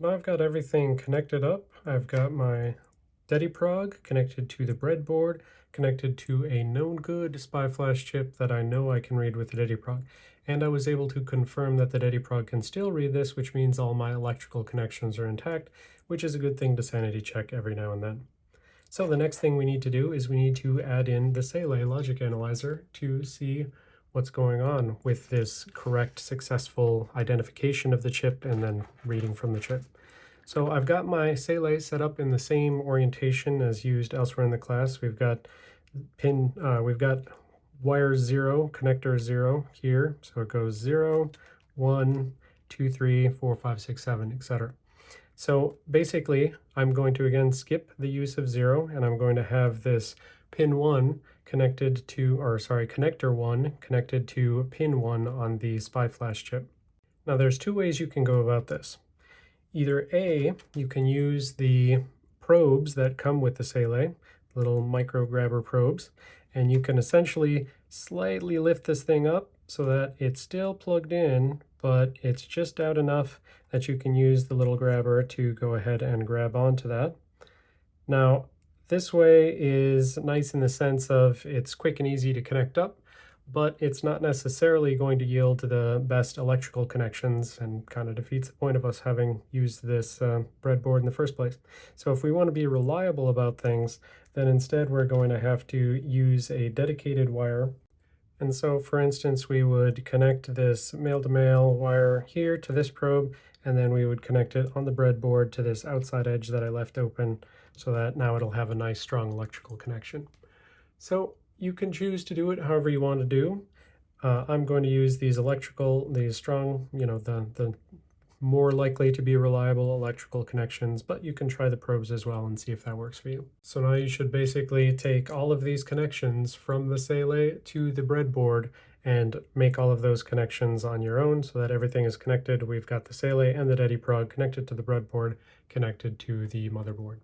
Now I've got everything connected up. I've got my DediProg connected to the breadboard, connected to a known good SPI flash chip that I know I can read with the DediProg. And I was able to confirm that the DediProg can still read this, which means all my electrical connections are intact, which is a good thing to sanity check every now and then. So the next thing we need to do is we need to add in the Saleae logic analyzer to see what's going on with this correct, successful identification of the chip and then reading from the chip. So I've got my Saleae set up in the same orientation as used elsewhere in the class. We've got pin, uh, we've got wire zero, connector zero here. So it goes zero, one, two, three, four, five, six, seven, etc. So basically, I'm going to again skip the use of zero, and I'm going to have this pin 1 connected to, or sorry, connector 1 connected to pin 1 on the SPI flash chip. Now there's two ways you can go about this. Either A, you can use the probes that come with the Saleae, little micro grabber probes, and you can essentially slightly lift this thing up so that it's still plugged in, but it's just out enough that you can use the little grabber to go ahead and grab onto that. Now, this way is nice in the sense of it's quick and easy to connect up, but it's not necessarily going to yield to the best electrical connections and kind of defeats the point of us having used this uh, breadboard in the first place. So if we want to be reliable about things, then instead we're going to have to use a dedicated wire. And so for instance, we would connect this male-to-male -male wire here to this probe, and then we would connect it on the breadboard to this outside edge that I left open so that now it'll have a nice strong electrical connection. So you can choose to do it however you want to do. Uh, I'm going to use these electrical, these strong, you know, the, the more likely to be reliable electrical connections, but you can try the probes as well and see if that works for you. So now you should basically take all of these connections from the Saleae to the breadboard and make all of those connections on your own so that everything is connected. We've got the Saleae and the DediProg connected to the breadboard, connected to the motherboard.